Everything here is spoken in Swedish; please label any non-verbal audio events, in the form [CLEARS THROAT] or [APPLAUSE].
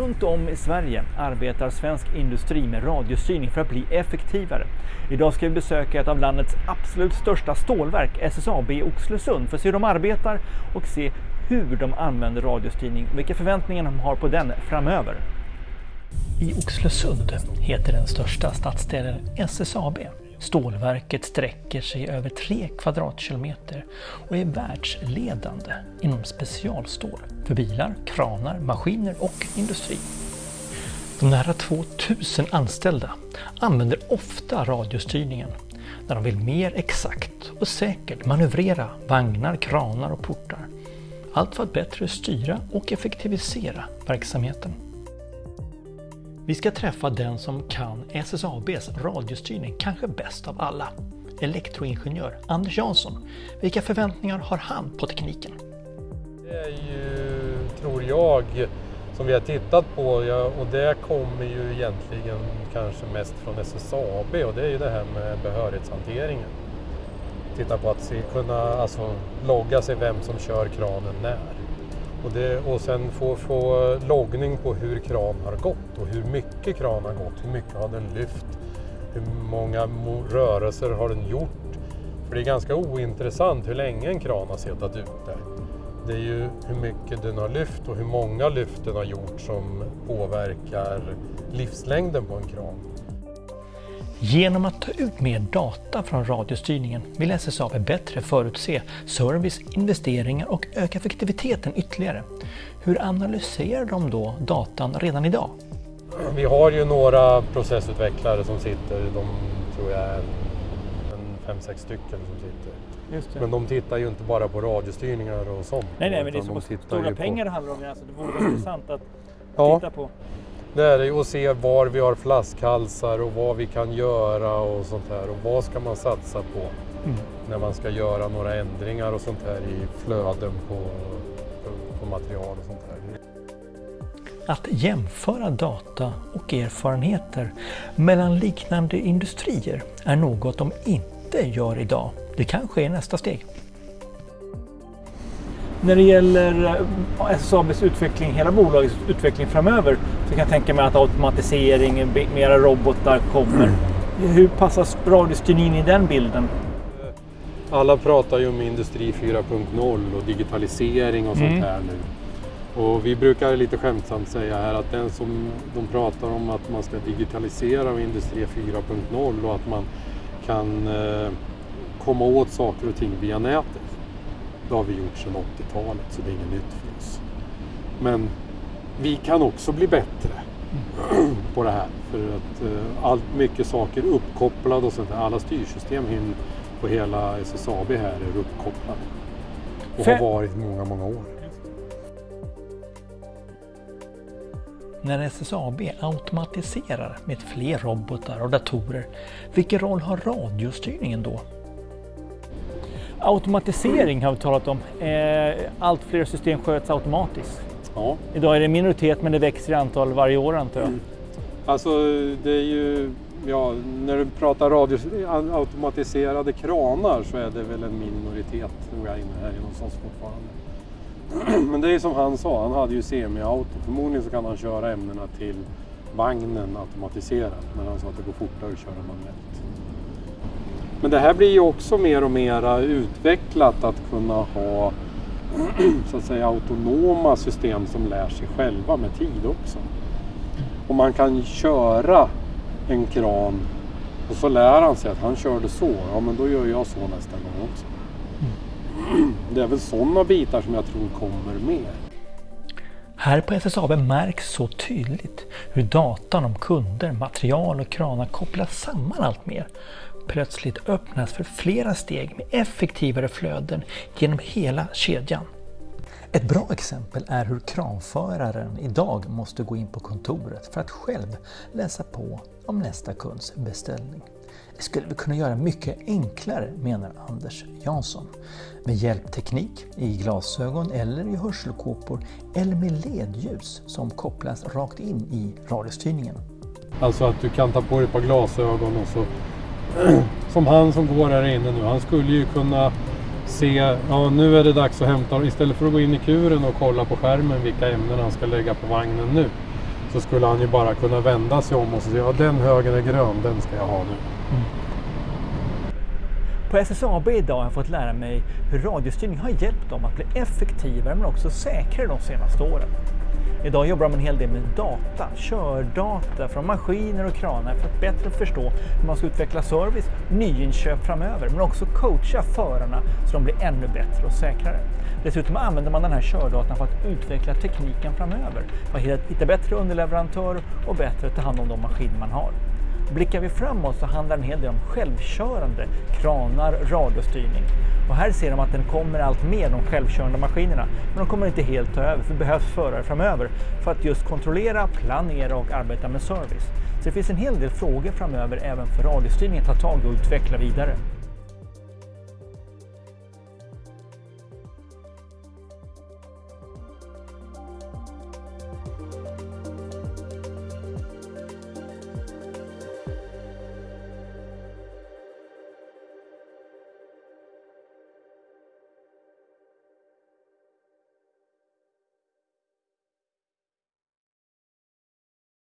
Runt om i Sverige arbetar svensk industri med radiostyrning för att bli effektivare. Idag ska vi besöka ett av landets absolut största stålverk, SSAB i Oxelösund, för att se hur de arbetar och se hur de använder radiostyrning och vilka förväntningar de har på den framöver. I Oxelösund heter den största stadsdelen SSAB. Stålverket sträcker sig över 3 kvadratkilometer och är världsledande inom specialstål för bilar, kranar, maskiner och industri. De nära 2000 anställda använder ofta radiostyrningen när de vill mer exakt och säkert manövrera vagnar, kranar och portar. Allt för att bättre styra och effektivisera verksamheten. Vi ska träffa den som kan SSABs radiostyrning kanske bäst av alla. Elektroingenjör Anders Jansson. Vilka förväntningar har han på tekniken? Det är ju, tror jag, som vi har tittat på och det kommer ju egentligen kanske mest från SSAB och det är ju det här med behörighetshanteringen. Titta på att se, kunna alltså, logga sig vem som kör kranen när. Och, det, och sen få, få loggning på hur kran har gått och hur mycket kran har gått, hur mycket har den lyft, hur många rörelser har den gjort. För det är ganska ointressant hur länge en kran har suttit ute. Det är ju hur mycket den har lyft och hur många lyft den har gjort som påverkar livslängden på en kran. Genom att ta ut mer data från radiostyrningen vill SSAB bättre förutse service, investeringar och öka effektiviteten ytterligare. Hur analyserar de då datan redan idag? Vi har ju några processutvecklare som sitter, de tror jag är fem, sex stycken som sitter. Men de tittar ju inte bara på radiostyrningar och sånt. Nej, nej, men det är så de stora pengar det handlar om. Alltså, det vore intressant att ja. titta på. Det är det och se var vi har flaskhalsar och vad vi kan göra och sånt här. Och vad ska man satsa på mm. när man ska göra några ändringar och sånt här i flöden på, på, på material och sånt här. Att jämföra data och erfarenheter mellan liknande industrier är något de inte gör idag. Det kanske är nästa steg. När det gäller eh, SSABs utveckling, hela bolagets utveckling framöver, så kan jag tänka mig att automatisering, mera robotar kommer. Mm. Hur passas radiostyrningen i den bilden? Alla pratar ju om Industri 4.0 och digitalisering och sånt mm. här nu. Och vi brukar lite skämtsamt säga här att den som de pratar om att man ska digitalisera Industri 4.0 och att man kan eh, komma åt saker och ting via nätet. Det har vi gjort sedan 80-talet så det är inget nytt för oss. Men vi kan också bli bättre [CLEARS THROAT] på det här. För att uh, allt mycket saker uppkopplade och sånt Alla styrsystem på hela SSAB här är uppkopplade. Och har varit många, många år. När SSAB automatiserar med fler robotar och datorer, vilken roll har radiostyrningen då? Automatisering har vi talat om. Eh, allt fler system sköts automatiskt. Ja. Idag är det minoritet men det växer i antal varje år antar jag. Mm. Alltså det är ju, ja, när du pratar radio, automatiserade kranar så är det väl en minoritet tror jag inne här hos oss fortfarande. [CLEARS THROAT] Men det är som han sa, han hade ju semi-auto. Förmodligen så kan han köra ämnena till vagnen automatiserat. Men han sa att det går fortare att köra manuellt. Men det här blir ju också mer och mer utvecklat att kunna ha [CLEARS THROAT] så att säga autonoma system som lär sig själva med tid också. Och man kan köra en kran och så lär han sig att han körde så, ja men då gör jag så nästa gång också. [CLEARS THROAT] Det är väl sådana bitar som jag tror kommer mer. Här på SSAB märks så tydligt hur datan om kunder, material och kranar kopplas samman allt mer plötsligt öppnas för flera steg med effektivare flöden genom hela kedjan. Ett bra exempel är hur kranföraren idag måste gå in på kontoret för att själv läsa på om nästa kunds beställning. Det skulle vi kunna göra mycket enklare menar Anders Jansson. Med hjälpteknik i glasögon eller i hörselkåpor eller med ledljus som kopplas rakt in i radiostyrningen. Alltså att du kan ta på dig ett par glasögon och så [CLEARS THROAT] som han som går här inne nu, han skulle ju kunna se, ja nu är det dags att hämta, istället för att gå in i kuren och kolla på skärmen vilka ämnen han ska lägga på vagnen nu, så skulle han ju bara kunna vända sig om och säga ja den högen är grön, den ska jag ha nu. På SSAB idag har jag fått lära mig hur radiostyrning har hjälpt dem att bli effektivare men också säkrare de senaste åren. Idag jobbar de en hel del med data, kördata från maskiner och kranar för att bättre förstå hur man ska utveckla service, nyinköp framöver, men också coacha förarna så de blir ännu bättre och säkrare. Dessutom använder man den här kördatan för att utveckla tekniken framöver, för att hitta bättre underleverantörer och bättre ta hand om de maskiner man har. Blickar vi framåt så handlar en hel del om självkörande kranar, radiostyrning. Och här ser de att den kommer allt mer, de självkörande maskinerna. Men de kommer inte helt ta över, för det behövs förare framöver för att just kontrollera, planera och arbeta med service. Så det finns en hel del frågor framöver även för radiostyrning att ta tag och utveckla vidare.